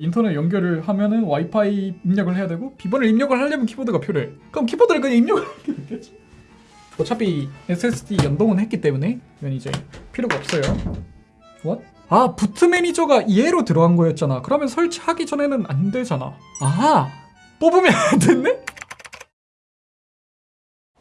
인터넷 연결을 하면은 와이파이 입력을 해야 되고 비번을 입력을 하려면 키보드가 필요해. 그럼 키보드를 그냥 입력을 하면 되겠지. 어차피 SSD 연동은 했기 때문에 이건 이제 필요가 없어요. What? 아 boot manager가 얘로 들어간 거였잖아. 그러면 설치하기 전에는 안 되잖아. 아 뽑으면 안 됐네?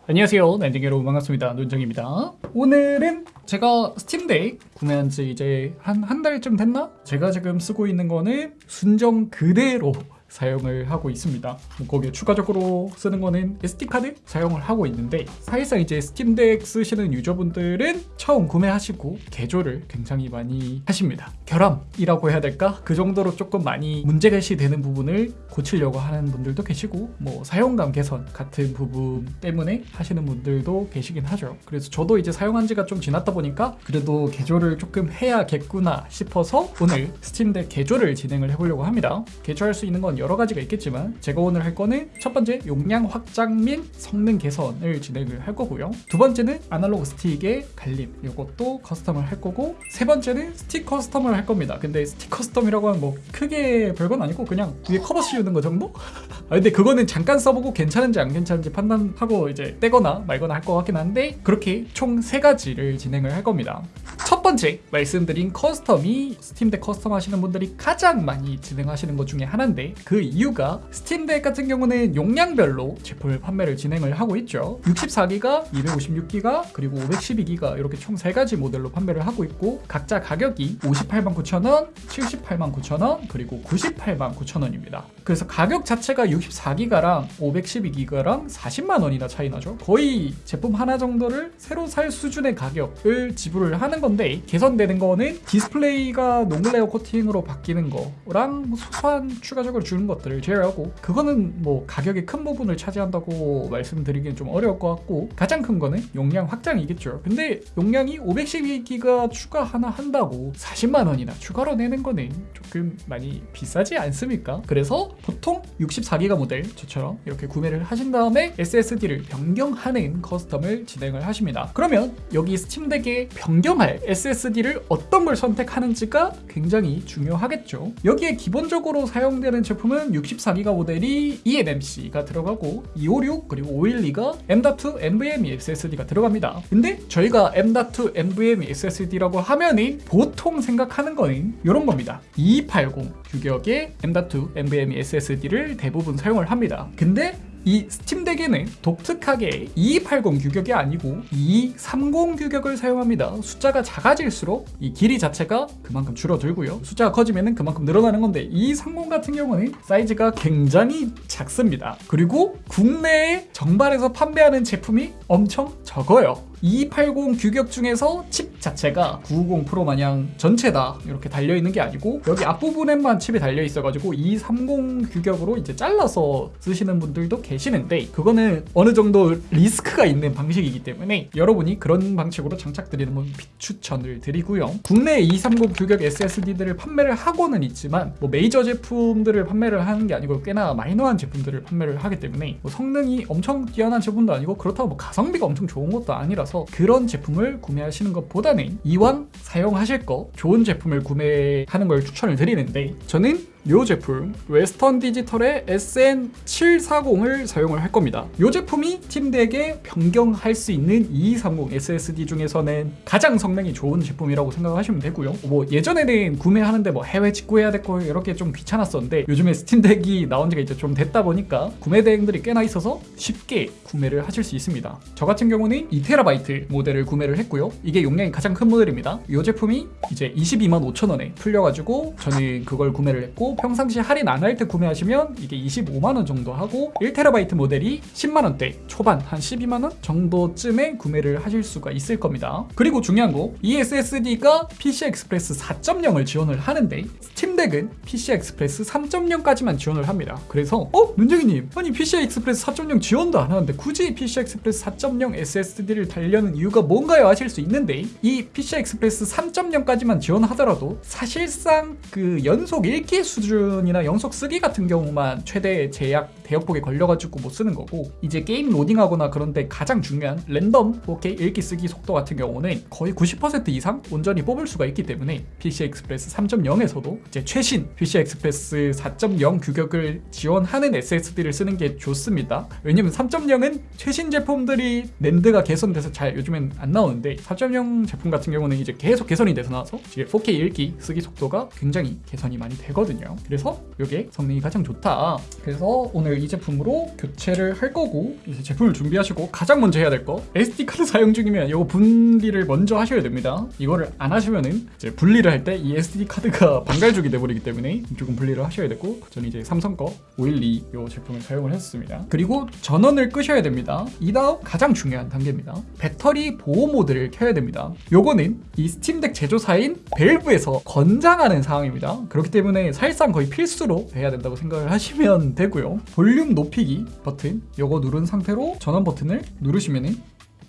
안녕하세요. 랜딩 여러분 반갑습니다. 논정입니다. 오늘은 제가 스팀덱 구매한 지 이제 한 한 달쯤 됐나? 제가 지금 쓰고 있는 거는 순정 그대로 사용을 하고 있습니다. 뭐 거기에 추가적으로 쓰는 거는 SD카드 사용을 하고 있는데 사실상 이제 스팀덱 쓰시는 유저분들은 처음 구매하시고 개조를 굉장히 많이 하십니다. 결함이라고 해야 될까? 그 정도로 조금 많이 문제가 시 되는 부분을 고치려고 하는 분들도 계시고 뭐 사용감 개선 같은 부분 때문에 하시는 분들도 계시긴 하죠. 그래서 저도 이제 사용한 지가 좀 지났다 보니까 그래도 개조를 조금 해야겠구나 싶어서 오늘 스팀덱 개조를 진행을 해보려고 합니다. 개조할 수 있는 건 가지가 있겠지만 제가 오늘 할 거는 첫 번째 용량 확장 및 성능 개선을 진행을 할 거고요. 두 번째는 아날로그 스틱의 갈림 이것도 커스텀을 할 거고 세 번째는 스틱 커스텀을 할 겁니다. 근데 스틱 커스텀이라고 하면 뭐 크게 별건 아니고 그냥 위에 커버 씌우는 거 정도? 아 근데 그거는 잠깐 써보고 괜찮은지 안 괜찮은지 판단하고 이제 떼거나 말거나 할 것 같긴 한데 그렇게 총 세 가지를 진행을 할 겁니다. 첫 번째 말씀드린 커스텀이 스팀덱 커스텀 하시는 분들이 가장 많이 진행하시는 것 중에 하나인데 그 이유가 스팀덱 같은 경우는 용량별로 제품을 판매를 진행을 하고 있죠. 64기가, 256기가, 그리고 512기가 이렇게 총세 가지 모델로 판매를 하고 있고 각자 가격이 58만 9천원, 78만 9천원, 그리고 98만 9천원입니다. 그래서 가격 자체가 64기가랑 512기가랑 40만 원이나 차이 나죠. 거의 제품 하나 정도를 새로 살 수준의 가격을 지불을 하는 건데 개선되는 거는 디스플레이가 non-glare 코팅으로 바뀌는 거랑 뭐 소소한 추가적으로 주는 것들을 제외하고 그거는 뭐 가격의 큰 부분을 차지한다고 말씀드리기는 좀 어려울 것 같고 가장 큰 거는 용량 확장이겠죠 근데 용량이 512기가 추가 하나 한다고 40만 원이나 추가로 내는 거는 조금 많이 비싸지 않습니까? 그래서 보통 64기가 모델 저처럼 이렇게 구매를 하신 다음에 SSD를 변경하는 커스텀을 진행을 하십니다 그러면 여기 스팀덱에 변경할 SSD를 어떤 걸 선택하는지가 굉장히 중요하겠죠. 여기에 기본적으로 사용되는 제품은 64기가 모델이 eNMC가 들어가고 256 그리고 512가 M.2 NVMe SSD가 들어갑니다. 근데 저희가 M.2 NVMe SSD라고 하면은 보통 생각하는 거는 이런 겁니다. 2280 규격의 M.2 NVMe SSD를 대부분 사용을 합니다. 근데 이 스팀덱에는 독특하게 2280 규격이 아니고 2230 규격을 사용합니다. 숫자가 작아질수록 이 길이 자체가 그만큼 줄어들고요. 숫자가 커지면 그만큼 늘어나는 건데 2230 같은 경우는 사이즈가 굉장히 작습니다. 그리고 국내에 정발해서 판매하는 제품이 엄청 적어요. 2280 규격 중에서 칩 자체가 950 프로 마냥 전체다. 이렇게 달려있는 게 아니고 여기 앞부분에만 칩이 달려있어가지고 2230 규격으로 이제 잘라서 쓰시는 분들도 계시는데 그거는 어느 정도 리스크가 있는 방식이기 때문에 여러분이 그런 방식으로 장착드리는 건 비추천을 드리고요. 국내 2230 규격 SSD들을 판매를 하고는 있지만 뭐 메이저 제품들을 판매를 하는 게 아니고 꽤나 마이너한 제품들을 판매를 하기 때문에 뭐 성능이 엄청 뛰어난 제품도 아니고 그렇다고 뭐 가성비가 엄청 좋은 것도 아니라 서 그런 제품을 구매하시는 것보다는 이왕 사용하실 거 좋은 제품을 구매하는 걸 추천을 드리는데 저는 이 제품 Western Digital의 SN740을 사용을 할 겁니다. 이 제품이 Steam Deck에 변경할 수 있는 2230 SSD 중에서는 가장 성능이 좋은 제품이라고 생각하시면 되고요. 뭐 예전에는 구매하는데 뭐 해외 직구해야 됐고 이렇게 좀 귀찮았었는데 요즘에 Steam Deck이 나온 지가 이제 좀 됐다 보니까 구매 대행들이 꽤나 있어서 쉽게 구매를 하실 수 있습니다. 저 같은 경우는 2TB 모델을 구매를 했고요. 이게 용량이 가장 큰 모델입니다. 이 제품이 이제 22만 5천 원에 풀려가지고 저는 그걸 구매를 했고 평상시 할인 안 할 때 구매하시면 이게 25만원 정도 하고 1TB 모델이 10만원대 초반 한 12만원 정도쯤에 구매를 하실 수가 있을 겁니다. 그리고 중요한 거 이 SSD가 PCI Express 4.0을 지원을 하는데 Steam Deck은 PCI Express 3.0까지만 지원을 합니다. 그래서 어? 눈정이님 아니 PCI Express 4.0 지원도 안 하는데 굳이 PCI Express 4.0 SSD를 달려는 이유가 뭔가요? 하실 수 있는데 이 PCI Express 3.0까지만 지원하더라도 사실상 그 연속 읽기 수준 수준이나 연속 쓰기 같은 경우만 최대 제약 대역폭에 걸려가지고 못 쓰는 거고 이제 게임 로딩하거나 그런데 가장 중요한 랜덤 4K 읽기 쓰기 속도 같은 경우는 거의 90% 이상 온전히 뽑을 수가 있기 때문에 PCI Express 3.0에서도 이제 최신 PCI Express 4.0 규격을 지원하는 SSD를 쓰는 게 좋습니다. 왜냐면 3.0은 최신 제품들이 NAND가 개선돼서 잘 요즘엔 안 나오는데 4.0 제품 같은 경우는 이제 계속 개선이 돼서 나와서 이제 4K 읽기 쓰기 속도가 굉장히 개선이 많이 되거든요. 그래서 이게 성능이 가장 좋다. 그래서 오늘 이 제품으로 교체를 할 거고 이제 제품을 준비하시고 가장 먼저 해야 될 거 SD 카드 사용 중이면 이거 분리를 먼저 하셔야 됩니다. 이거를 안 하시면은 이제 분리를 할 때 이 SD 카드가 반갈죽이 돼버리기 때문에 조금 분리를 하셔야 되고 저는 이제 삼성 거 512 이 제품을 사용을 했습니다. 그리고 전원을 끄셔야 됩니다. 이 다음 가장 중요한 단계입니다. 배터리 보호 모드를 켜야 됩니다. 요거는 이 Steam Deck 제조사인 Valve에서 권장하는 사항입니다. 그렇기 때문에 사실상 거의 필수로 해야 된다고 생각을 하시면 되고요. 볼륨 높이기 버튼 요거 누른 상태로 전원 버튼을 누르시면은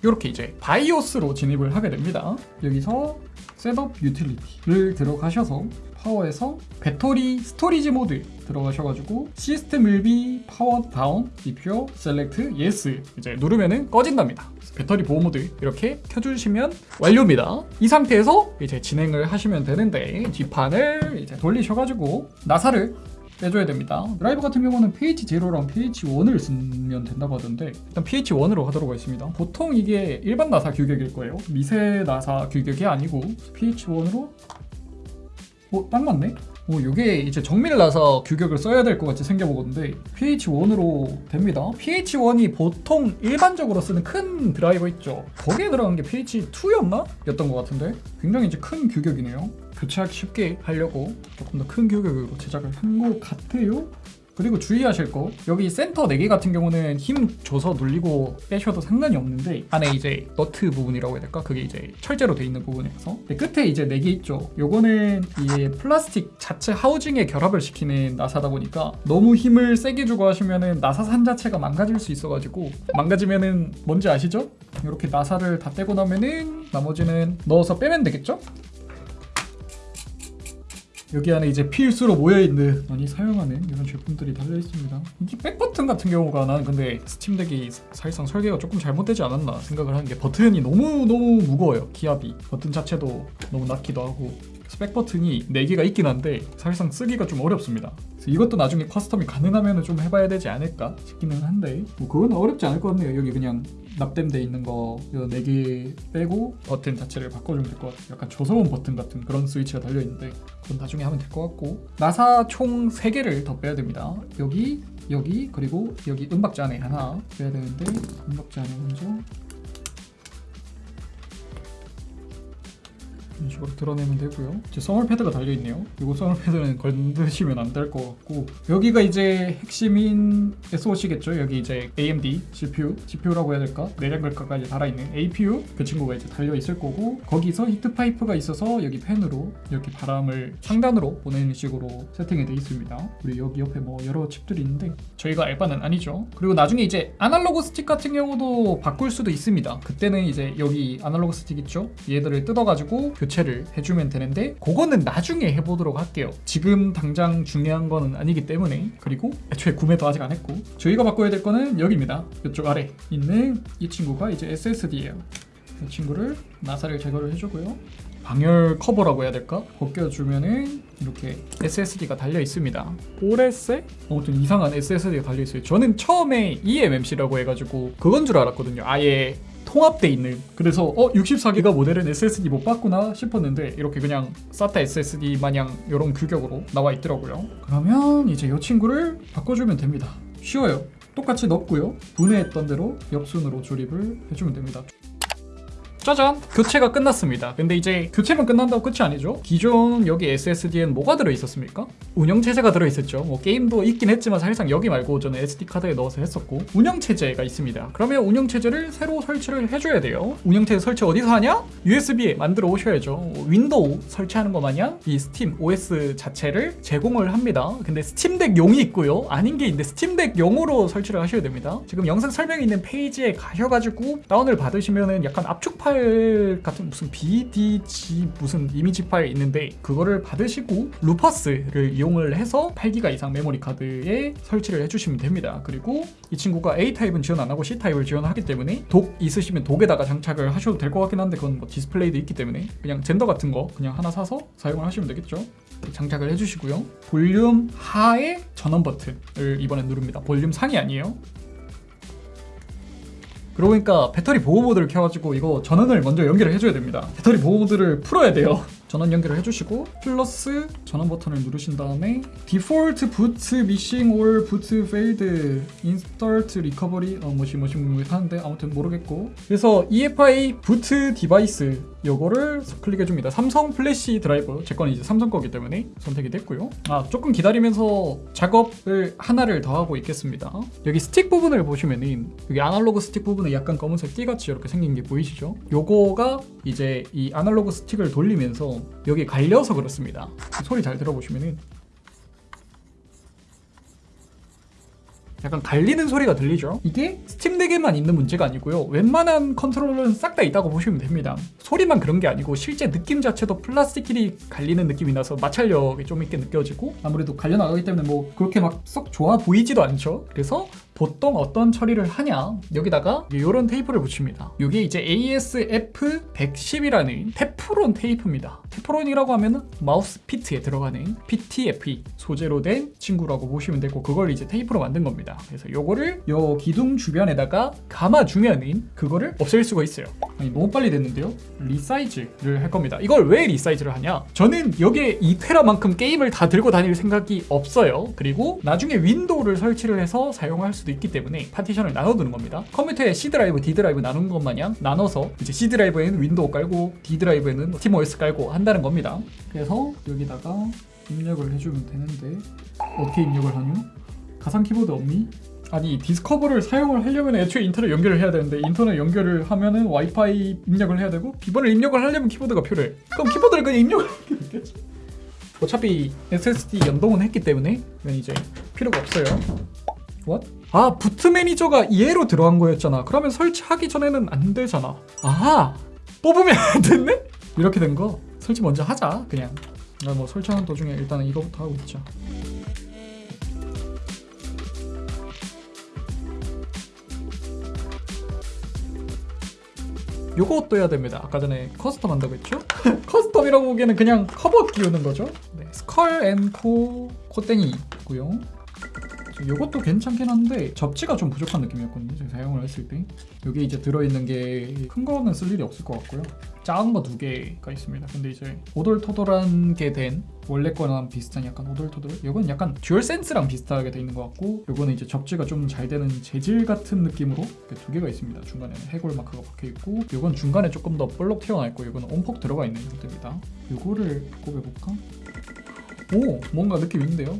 이렇게 이제 BIOS로 진입을 하게 됩니다. 여기서 Setup Utility를 들어가셔서 Power에서 Battery Storage Mode 들어가셔가지고 System will be power down if you select Yes 이제 누르면은 꺼진답니다. 배터리 보호 모드 이렇게 켜주시면 완료입니다. 이 상태에서 이제 진행을 하시면 되는데 뒷판을 이제 돌리셔가지고 나사를 빼줘야 됩니다. 드라이버 같은 경우는 PH0랑 PH1을 쓰면 된다고 하던데 일단 PH1으로 하도록 하겠습니다. 보통 이게 일반 나사 규격일 거예요. 미세 나사 규격이 아니고 pH1으로 어, 딱 맞네? 어, 이게 이제 정밀 나사 규격을 써야 될 것 같이 생겨보건데 pH1으로 됩니다. pH1이 보통 일반적으로 쓰는 큰 드라이버 있죠. 거기에 들어간 게 pH2였나? 였던 것 같은데 굉장히 이제 큰 규격이네요. 교체하기 쉽게 하려고 조금 더 큰 규격으로 제작을 한 것 같아요. 그리고 주의하실 거 여기 센터 4개 같은 경우는 힘 줘서 눌리고 빼셔도 상관이 없는데 안에 이제 너트 부분이라고 해야 될까? 그게 이제 철제로 돼 있는 부분이라서 근데 끝에 이제 4개 있죠 요거는 이 플라스틱 자체 하우징에 결합을 시키는 나사다 보니까 너무 힘을 세게 주고 하시면은 나사 산 자체가 망가질 수 있어가지고 망가지면은 뭔지 아시죠? 이렇게 나사를 다 떼고 나면은 나머지는 넣어서 빼면 되겠죠? 여기 안에 이제 필수로 모여있는 많이 사용하는 이런 제품들이 달려있습니다. 이 back 버튼 같은 경우가 나는 근데 Steam Deck이 사실상 설계가 조금 잘못되지 않았나 생각을 하는 게 버튼이 너무너무 무거워요 키압이. 버튼 자체도 너무 낮기도 하고 그래서 back 버튼이 4개가 있긴 한데 사실상 쓰기가 좀 어렵습니다. 이것도 나중에 custom이 가능하면 좀 해봐야 되지 않을까 싶기는 한데 뭐 그건 어렵지 않을 것 같네요. 여기 그냥 납땜돼 있는 거 이거 4개 빼고 버튼 자체를 바꿔주면 될 것 같아요. 약간 저소음 버튼 같은 그런 스위치가 달려있는데 그건 나중에 하면 될 것 같고 나사 총 3개를 더 빼야 됩니다. 여기 여기 그리고 여기 은박지 안에 하나 빼야 되는데 은박지 안에 먼저 이런 식으로 들어내면 되고요. 이제 thermal 패드가 달려 있네요. 이거 thermal 패드는 건드시면 안 될 것 같고 여기가 이제 핵심인 SoC겠죠. 여기 이제 AMD CPU, GPU라고 해야 될까? 내장 그래픽까지 달아 있는 APU 그 친구가 이제 달려 있을 거고 거기서 heat pipe가 있어서 여기 팬으로 이렇게 바람을 상단으로 보내는 식으로 세팅이 돼 있습니다. 그리고 여기 옆에 뭐 여러 칩들이 있는데 저희가 알바는 아니죠. 그리고 나중에 이제 아날로그 스틱 같은 경우도 바꿀 수도 있습니다. 그때는 이제 여기 아날로그 스틱 있죠? 얘들을 뜯어가지고 교체를 해주면 되는데 그거는 나중에 해보도록 할게요. 지금 당장 중요한 거는 아니기 때문에 그리고 애초에 구매도 아직 안 했고 저희가 바꿔야 될 거는 여기입니다. 이쪽 아래 있는 이 친구가 이제 SSD예요. 이 친구를 나사를 제거를 해주고요. 방열 커버라고 해야 될까? 벗겨주면은 이렇게 SSD가 달려 있습니다. 오레세? 아무튼 이상한 SSD가 달려 있어요. 저는 처음에 eMMC라고 해가지고 그건 줄 알았거든요. 아예 통합돼 있는. 그래서 어 64기가 모델은 SSD 못 봤구나 싶었는데 이렇게 그냥 SATA SSD 마냥 이런 규격으로 나와 있더라고요. 그러면 이제 이 친구를 바꿔주면 됩니다. 쉬워요. 똑같이 넣고요. 분해했던 대로 옆순으로 조립을 해주면 됩니다 짜잔! 교체가 끝났습니다. 근데 이제 교체만 끝난다고 끝이 아니죠. 기존 여기 SSD엔 뭐가 들어있었습니까? 운영체제가 들어있었죠. 뭐 게임도 있긴 했지만 사실상 여기 말고 저는 SD카드에 넣어서 했었고 운영체제가 있습니다. 그러면 운영체제를 새로 설치를 해줘야 돼요. 운영체제 설치 어디서 하냐? USB에 만들어 오셔야죠. 윈도우 설치하는 것 마냥 이 Steam OS 자체를 제공을 합니다. 근데 Steam Deck용이 있고요. 아닌 게 있는데 Steam Deck용으로 설치를 하셔야 됩니다. 지금 영상 설명에 있는 페이지에 가셔가지고 다운을 받으시면은 약간 압축 파일 파일 같은 무슨 BZ2 무슨 이미지 파일 있는데 그거를 받으시고 Rufus를 이용을 해서 8기가 이상 메모리 카드에 설치를 해주시면 됩니다. 그리고 이 친구가 A 타입은 지원 안 하고 C 타입을 지원하기 때문에 dock 있으시면 dock에다가 장착을 하셔도 될 것 같긴 한데 그건 뭐 디스플레이도 있기 때문에 그냥 젠더 같은 거 그냥 하나 사서 사용을 하시면 되겠죠. 장착을 해주시고요. 볼륨 하의 전원 버튼을 이번에 누릅니다. 볼륨 상이 아니에요. 그러고 보니까 배터리 보호 모드를 켜가지고 이거 전원을 먼저 연결을 해줘야 됩니다. 배터리 보호 모드를 풀어야 돼요. 전원 연결을 해주시고 플러스 전원 버튼을 누르신 다음에 default boot missing or boot failed instant recovery 어 뭐시 뭐시 뭐시 하는데 아무튼 모르겠고 그래서 EFI boot device 요거를 클릭해 줍니다. 삼성 flash driver 제 거는 이제 삼성 거기 때문에 선택이 됐고요. 아 조금 기다리면서 작업을 하나를 더 하고 있겠습니다. 여기 스틱 부분을 보시면은 여기 아날로그 스틱 부분에 약간 검은색 띠같이 이렇게 생긴 게 보이시죠? 요거가 이제 이 아날로그 스틱을 돌리면서 여기 갈려서 그렇습니다. 소리 잘 들어보시면은 약간 갈리는 소리가 들리죠? 이게 스팀덱에만 있는 문제가 아니고요. 웬만한 컨트롤러는 싹 다 있다고 보시면 됩니다. 소리만 그런 게 아니고 실제 느낌 자체도 플라스틱끼리 갈리는 느낌이 나서 마찰력이 좀 있게 느껴지고 아무래도 갈려 나가기 때문에 뭐 그렇게 막 썩 좋아 보이지도 않죠. 그래서 보통 어떤 처리를 하냐 여기다가 이런 테이프를 붙입니다. 이게 이제 ASF110이라는 테프론 테이프입니다. 테프론이라고 하면은 마우스 feet에 들어가는 PTFE 소재로 된 친구라고 보시면 되고 그걸 이제 테이프로 만든 겁니다. 그래서 요거를 요 기둥 주변에다가 감아주면은 그거를 없앨 수가 있어요. 아니 너무 빨리 됐는데요? resize를 할 겁니다. 이걸 왜 resize를 하냐? 저는 여기에 2테라만큼 게임을 다 들고 다닐 생각이 없어요. 그리고 나중에 윈도우를 설치를 해서 사용할 수도 있기 때문에 파티션을 나눠두는 겁니다. 컴퓨터에 C 드라이브, D 드라이브 나누는 것 마냥 나눠서 이제 C 드라이브에는 윈도우 깔고 D 드라이브에는 SteamOS 깔고 한다는 겁니다. 그래서 여기다가 입력을 해주면 되는데 어떻게 입력을 하냐? 가상 키보드 없니? 아니 Discover를 사용을 하려면 애초에 인터넷 연결을 해야 되는데 인터넷 연결을 하면은 와이파이 입력을 해야 되고 비번을 입력을 하려면 키보드가 필요해 그럼 키보드를 그냥 입력을 하게 되겠지 어차피 SSD 연동은 했기 때문에 이제 필요가 없어요 What? 아 boot manager가 얘로 들어간 거였잖아 그러면 설치하기 전에는 안 되잖아 아 뽑으면 안 됐네? 이렇게 된 거 설치 먼저 하자 그냥 아, 뭐 설치하는 도중에 일단은 이거부터 하고 있자 요것도 해야 됩니다. 아까 전에 custom 한다고 했죠? custom이라고 보기에는 그냥 커버 끼우는 거죠. 네, 스컬 앤코 코땡이 있고요. 요것도 괜찮긴 한데 접지가 좀 부족한 느낌이었거든요. 제가 사용을 했을 때. 여기 이제 들어있는 게 큰 거는 쓸 일이 없을 것 같고요. 작은 거 두 개가 있습니다. 근데 이제 오돌토돌한 게 된 원래 거랑 비슷한 약간 오돌토돌. 요건 약간 듀얼 센스랑 비슷하게 돼 있는 것 같고 요거는 이제 접지가 좀 잘 되는 재질 같은 느낌으로 두 개가 있습니다. 중간에는 해골 마크가 박혀 있고 요건 중간에 조금 더 볼록 튀어나 있고 요거는 움푹 들어가 있는 형태입니다. 요거를 꼽아볼까? 오 뭔가 느낌 있는데요?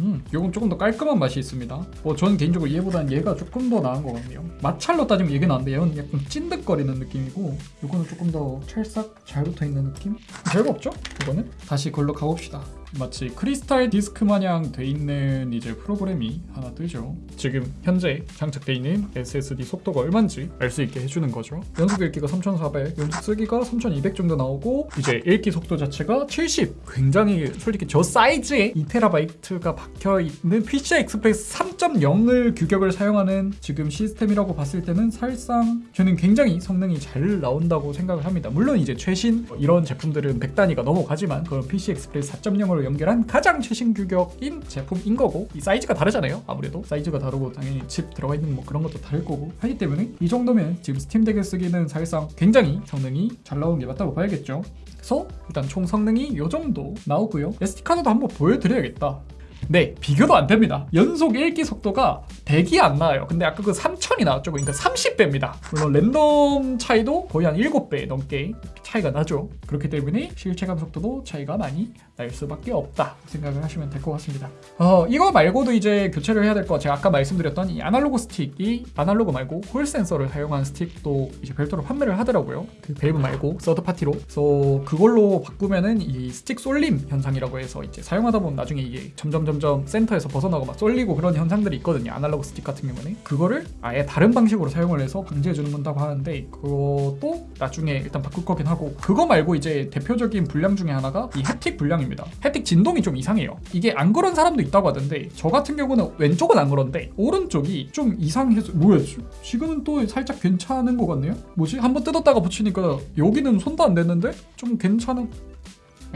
음, 요건 조금 더 깔끔한 맛이 있습니다. 뭐 저는 개인적으로 얘보다는 얘가 조금 더 나은 것 같네요. 마찰로 따지면 얘가 나은데 얘는 약간 찐득거리는 느낌이고 요거는 조금 더 찰싹 잘 붙어있는 느낌? 별거 없죠? 이거는? 다시 걸로 가봅시다. 마치 크리스탈 디스크 마냥 돼 있는 이제 프로그램이 하나 뜨죠. 지금 현재 장착돼 있는 SSD 속도가 얼마인지 알 수 있게 해주는 거죠. 연속 읽기가 3,400, 연속 쓰기가 3,200 정도 나오고 이제 읽기 속도 자체가 70. 굉장히 솔직히 저 사이즈에 2TB가 박혀 있는 PCI Express 3.0을 규격을 사용하는 지금 시스템이라고 봤을 때는 사실상 저는 굉장히 성능이 잘 나온다고 생각을 합니다. 물론 이제 최신 이런 제품들은 100단위가 넘어가지만 그런 PCI Express 4.0 으로 연결한 가장 최신 규격인 제품인 거고 이 사이즈가 다르잖아요. 아무래도 사이즈가 다르고 당연히 칩 들어가 있는 뭐 그런 것도 다를 거고 하기 때문에 이 정도면 지금 스팀덱에 쓰기는 사실상 굉장히 성능이 잘 나오는 게 맞다고 봐야겠죠. 그래서 일단 총 성능이 이 정도 나오고요. SD 카드도 한번 보여드려야겠다. 네, 비교도 안 됩니다. 연속 읽기 속도가 100이 안 나와요. 근데 아까 그 3000이 나왔죠. 그러니까 30배입니다. 물론 랜덤 차이도 거의 한 7배 넘게 차이가 나죠. 그렇기 때문에 실체감 속도도 차이가 많이 날 수밖에 없다 생각을 하시면 될 것 같습니다. 어, 이거 말고도 이제 교체를 해야 될 거 제가 아까 말씀드렸던 이 아날로그 스틱이 아날로그 말고 홀 센서를 사용한 스틱도 이제 별도로 판매를 하더라고요. 그 밸브 말고 서드 파티로. 그래서 그걸로 바꾸면은 이 스틱 쏠림 현상이라고 해서 이제 사용하다 보면 나중에 이게 점점 점점 센터에서 벗어나고 막 쏠리고 그런 현상들이 있거든요. 아날로그 스틱 같은 경우는. 그거를 아예 다른 방식으로 사용을 해서 방지해 주는 건다고 하는데 그것도 나중에 일단 바꿀 거긴 하고 그거 말고 이제 대표적인 불량 중에 하나가 이 haptic 불량입니다. haptic 진동이 좀 이상해요. 이게 안 그런 사람도 있다고 하던데 저 같은 경우는 왼쪽은 안 그런데 오른쪽이 좀 이상해서 뭐야? 지- 지금은 또 살짝 괜찮은 것 같네요? 뭐지? 한번 뜯었다가 붙이니까 여기는 손도 안 댔는데? 좀 괜찮은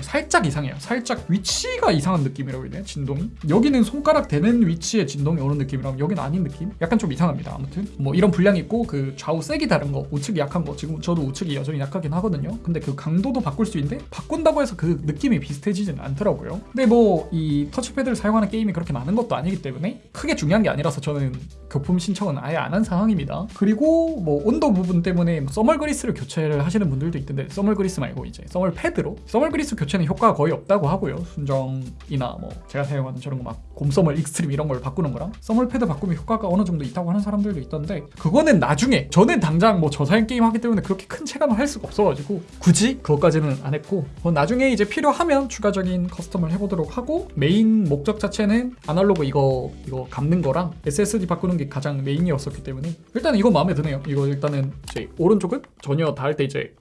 살짝 이상해요. 살짝 위치가 이상한 느낌이라고 해야 되나? 진동이? 여기는 손가락 대는 위치에 진동이 오는 느낌이라면 여기는 아닌 느낌? 약간 좀 이상합니다. 아무튼 뭐 이런 분량이 있고 그 좌우 색이 다른 거, 우측이 약한 거 지금 저도 우측이 여전히 약하긴 하거든요. 근데 그 강도도 바꿀 수 있는데 바꾼다고 해서 그 느낌이 비슷해지진 않더라고요. 근데 뭐 이 터치패드를 사용하는 게임이 그렇게 많은 것도 아니기 때문에 크게 중요한 게 아니라서 저는 교품 신청은 아예 안 한 상황입니다. 그리고 뭐 온도 부분 때문에 thermal 그리스를 교체를 하시는 분들도 있던데 thermal 그리스 말고 이제 thermal 패드로 thermal 그리스 교체는 효과가 거의 없다고 하고요. 순정이나 뭐 제가 사용하는 저런 거 막 곰써멀 익스트림 이런 걸 바꾸는 거랑 thermal 패드 바꾸면 효과가 어느 정도 있다고 하는 사람들도 있던데 그거는 나중에 저는 당장 뭐 저사양 게임 하기 때문에 그렇게 큰 체감을 할 수가 없어가지고 굳이 그것까지는 안 했고 나중에 이제 필요하면 추가적인 custom을 해보도록 하고 메인 목적 자체는 아날로그 이거 이거 감는 거랑 SSD 바꾸는 게 가장 메인이었었기 때문에 일단 이거 마음에 드네요. 이거 일단은 이제 오른쪽은 전혀 닿을 때 이제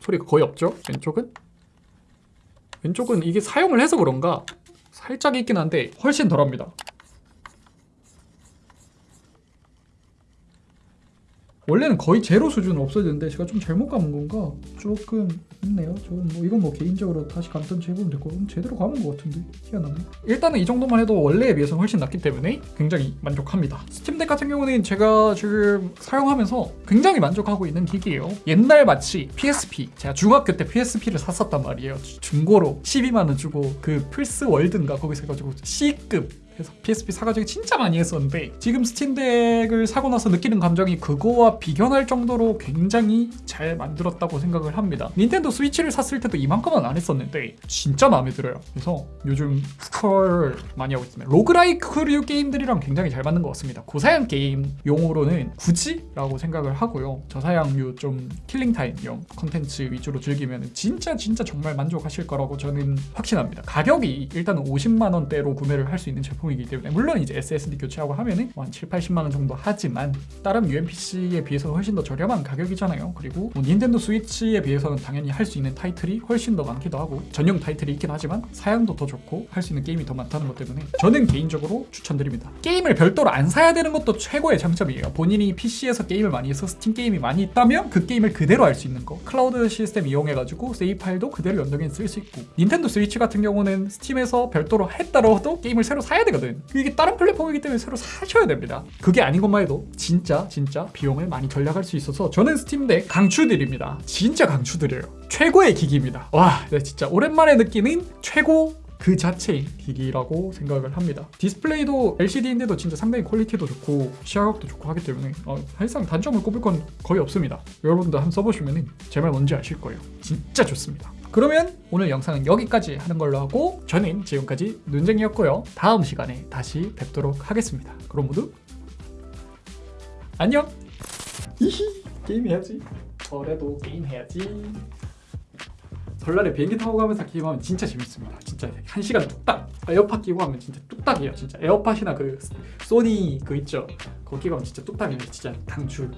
소리가 거의 없죠. 왼쪽은 왼쪽은 이게 사용을 해서 그런가 살짝 있긴 한데 훨씬 덜합니다. 원래는 거의 제로 수준 없어지는데 제가 좀 잘못 감은 건가 조금 있네요. 저는 뭐 이건 뭐 개인적으로 다시 감든 해보면 될거 음, 제대로 감은 것 같은데 희한하네. 일단은 이 정도만 해도 원래에 비해서 훨씬 낫기 때문에 굉장히 만족합니다. 스팀덱 같은 경우는 제가 지금 사용하면서 굉장히 만족하고 있는 기기예요. 옛날 마치 PSP 제가 중학교 때 PSP를 샀었단 말이에요. 주- 중고로 12만 원 주고 그 플스 월드인가 거기서 해가지고 C급 해서 PSP 사가지고 진짜 많이 했었는데 지금 스팀덱을 사고 나서 느끼는 감정이 그거와 비견할 정도로 굉장히 잘 만들었다고 생각을 합니다. 닌텐도 스위치를 샀을 때도 이만큼은 안 했었는데 진짜 마음에 들어요. 그래서 요즘 스컬 많이 하고 있습니다. roguelike류 게임들이랑 굉장히 잘 맞는 것 같습니다. 고사양 게임 용으로는 굳이 라고 생각을 하고요. 저사양류 좀 killing time용 컨텐츠 위주로 즐기면 진짜 진짜 정말 만족하실 거라고 저는 확신합니다. 가격이 일단은 50만 원대로 구매를 할 수 있는 제품이기 때문에 물론 이제 SSD 교체하고 하면은 한 7, 80만 원 정도 하지만 다른 UMPC에 비해서는 훨씬 더 저렴한 가격이잖아요. 그리고 뭐 닌텐도 스위치에 비해서는 당연히 할 수 있는 타이틀이 훨씬 더 많기도 하고 전용 타이틀이 있긴 하지만 사양도 더 좋고 할 수 있는 게임이 더 많다는 것 때문에 저는 개인적으로 추천드립니다. 게임을 별도로 안 사야 되는 것도 최고의 장점이에요. 본인이 PC에서 게임을 많이 해서 스팀 게임이 많이 있다면 그 게임을 그대로 할 수 있는 거. 클라우드 시스템 이용해가지고 세이브 파일도 그대로 연동해서 쓸 수 있고 닌텐도 스위치 같은 경우는 스팀에서 별도로 했더라도 게임을 새로 사야 되거든. 이게 다른 플랫폼이기 때문에 새로 사셔야 됩니다. 그게 아닌 것만 해도 진짜 진짜 비용을 많이 절약할 수 있어서 저는 스팀덱 강추드립니다. 진짜 강추드려요. 최고의 기기입니다. 와, 네, 진짜 오랜만에 느끼는 최고 그 자체의 기기라고 생각을 합니다. 디스플레이도 LCD인데도 진짜 상당히 퀄리티도 좋고 시야각도 좋고 하기 때문에 어, 사실상 단점을 꼽을 건 거의 없습니다. 여러분도 한번 써보시면 제 말 뭔지 아실 거예요. 진짜 좋습니다. 그러면 오늘 영상은 여기까지 하는 걸로 하고 저는 지금까지 눈쟁이였고요. 다음 시간에 다시 뵙도록 하겠습니다. 그럼 모두 안녕. 히히 게임 해야지. 올해도 게임 해야지. 설날에 비행기 타고 가면서 게임하면 진짜 재밌습니다. 진짜 한 시간 뚝딱. 에어팟 끼고 하면 진짜 뚝딱이에요. 진짜 에어팟이나 그 소니 그 있죠. 거기 가면 진짜 뚝딱이에요. 진짜 강추.